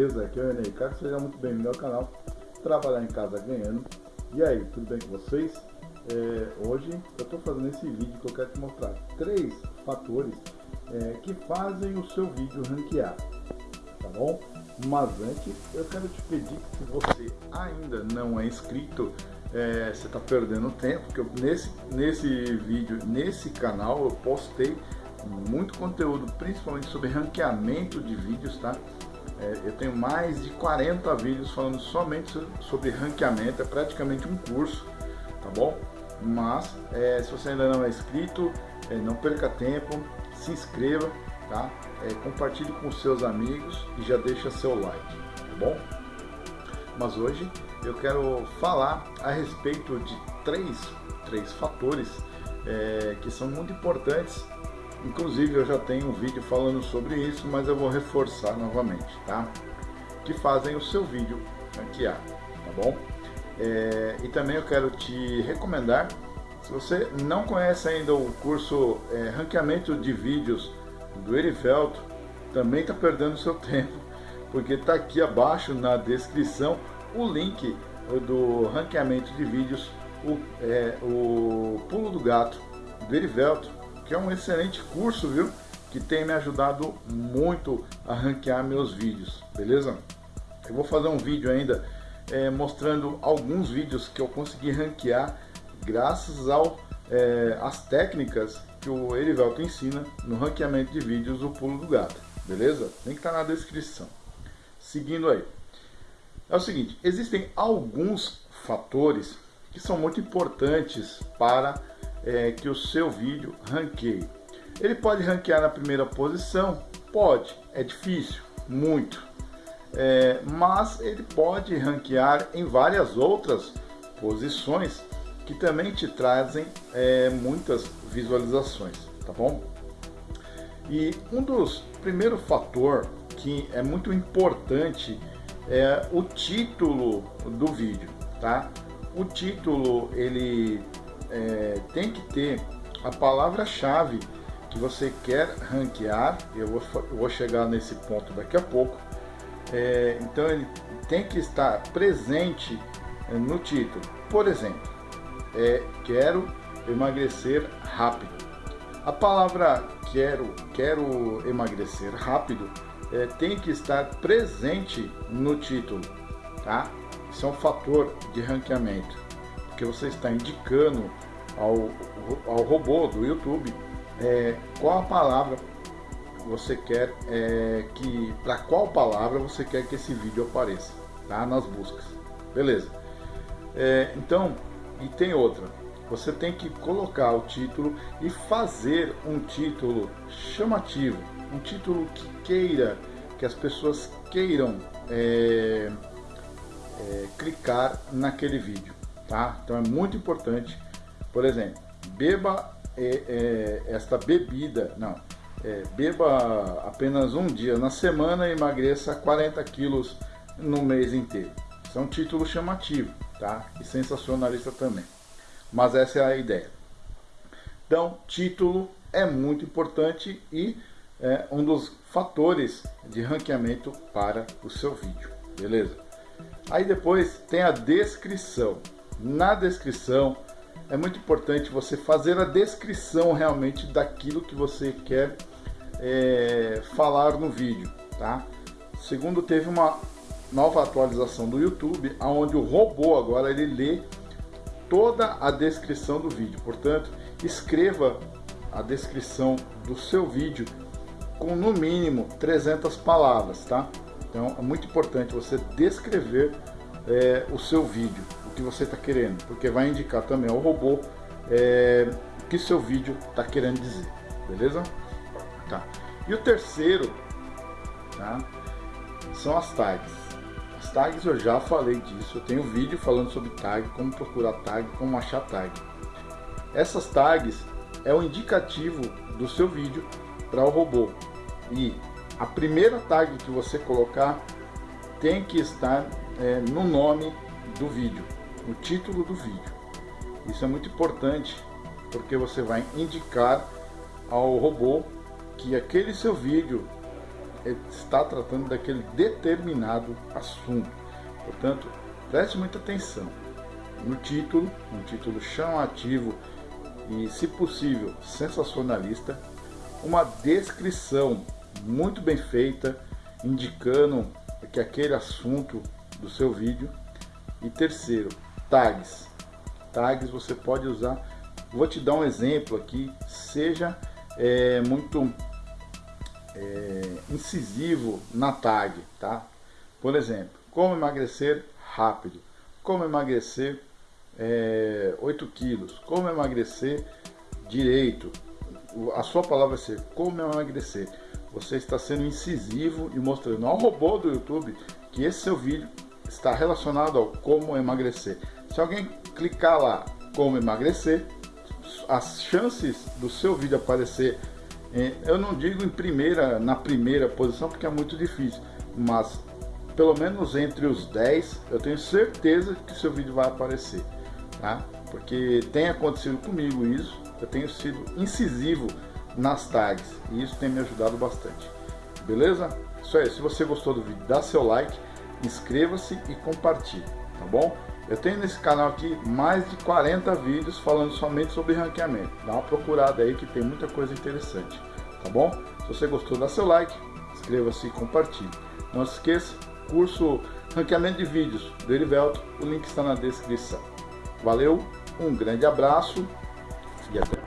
beleza? Aqui é o Enei Caco, seja muito bem-vindo ao canal Trabalhar em Casa Ganhando. E aí, tudo bem com vocês? É, hoje eu estou fazendo esse vídeo que eu quero te mostrar três fatores é, que fazem o seu vídeo ranquear, tá bom? Mas antes eu quero te pedir que se você ainda não é inscrito, é, você está perdendo tempo, porque eu, nesse, nesse vídeo, nesse canal eu postei muito conteúdo, principalmente sobre ranqueamento de vídeos, tá? É, eu tenho mais de 40 vídeos falando somente sobre ranqueamento, é praticamente um curso, tá bom? Mas, é, se você ainda não é inscrito, é, não perca tempo, se inscreva, tá? É, compartilhe com seus amigos e já deixa seu like, tá bom? Mas hoje eu quero falar a respeito de três, três fatores é, que são muito importantes Inclusive eu já tenho um vídeo falando sobre isso, mas eu vou reforçar novamente, tá? Que fazem o seu vídeo ranquear, tá bom? É, e também eu quero te recomendar, se você não conhece ainda o curso é, Ranqueamento de Vídeos do Erivelto, também está perdendo seu tempo, porque está aqui abaixo na descrição o link do ranqueamento de vídeos, o, é, o Pulo do Gato do Erivelto, que é um excelente curso, viu? Que tem me ajudado muito a ranquear meus vídeos, beleza? Eu vou fazer um vídeo ainda é, mostrando alguns vídeos que eu consegui ranquear graças ao é, as técnicas que o Erivelto ensina no ranqueamento de vídeos o pulo do gato, beleza? Tem que estar tá na descrição. Seguindo aí. É o seguinte, existem alguns fatores que são muito importantes para é, que o seu vídeo ranqueie. Ele pode ranquear na primeira posição? Pode, é difícil, muito. É, mas ele pode ranquear em várias outras posições que também te trazem é, muitas visualizações, tá bom? E um dos primeiros fator que é muito importante é o título do vídeo, tá? O título ele é, tem que ter a palavra-chave que você quer ranquear, eu vou, vou chegar nesse ponto daqui a pouco, é, então ele tem que estar presente é, no título. Por exemplo, é, quero emagrecer rápido. A palavra quero, quero emagrecer rápido é, tem que estar presente no título, tá? Isso é um fator de ranqueamento porque você está indicando ao, ao robô do YouTube é, qual a palavra você quer é, que para qual palavra você quer que esse vídeo apareça tá? Nas buscas. Beleza. É, então e tem outra. Você tem que colocar o título e fazer um título chamativo um título que queira que as pessoas queiram é, é, clicar naquele vídeo tá? Então é muito importante, por exemplo, beba é, é, esta bebida, não, é, beba apenas um dia na semana e emagreça 40 quilos no mês inteiro. Isso é um título chamativo, tá? E sensacionalista também. Mas essa é a ideia. Então, título é muito importante e é um dos fatores de ranqueamento para o seu vídeo, beleza? Aí depois tem a descrição na descrição. É muito importante você fazer a descrição realmente daquilo que você quer é, falar no vídeo, tá? Segundo, teve uma nova atualização do YouTube, onde o robô agora ele lê toda a descrição do vídeo. Portanto, escreva a descrição do seu vídeo com no mínimo 300 palavras, tá? Então é muito importante você descrever é, o seu vídeo que você está querendo, porque vai indicar também ao robô é, o que seu vídeo está querendo dizer, beleza? Tá. E o terceiro, tá? São as tags. As tags eu já falei disso, eu tenho vídeo falando sobre tag, como procurar tag, como achar tag. Essas tags é o indicativo do seu vídeo para o robô. E a primeira tag que você colocar tem que estar é, no nome do vídeo o título do vídeo. Isso é muito importante porque você vai indicar ao robô que aquele seu vídeo está tratando daquele determinado assunto. Portanto, preste muita atenção no título, um título chamativo e, se possível, sensacionalista, uma descrição muito bem feita, indicando que aquele assunto do seu vídeo. E terceiro, tags. Tags você pode usar. Vou te dar um exemplo aqui. Seja é, muito é, incisivo na tag, tá? Por exemplo, como emagrecer rápido, como emagrecer é, 8 quilos, como emagrecer direito. A sua palavra vai ser como emagrecer. Você está sendo incisivo e mostrando ao robô do YouTube que esse seu vídeo está relacionado ao como emagrecer. Se alguém clicar lá como emagrecer, as chances do seu vídeo aparecer, eu não digo em primeira, na primeira posição, porque é muito difícil, mas pelo menos entre os 10, eu tenho certeza que seu vídeo vai aparecer, tá? Porque tem acontecido comigo isso, eu tenho sido incisivo nas tags e isso tem me ajudado bastante. Beleza? Isso aí, se você gostou do vídeo, dá seu like, inscreva-se e compartilhe, tá bom? Eu tenho nesse canal aqui mais de 40 vídeos falando somente sobre ranqueamento. Dá uma procurada aí que tem muita coisa interessante, tá bom? Se você gostou, dá seu like, inscreva-se e compartilhe. Não se esqueça, curso ranqueamento de vídeos do Erivelto, o link está na descrição. Valeu, um grande abraço e até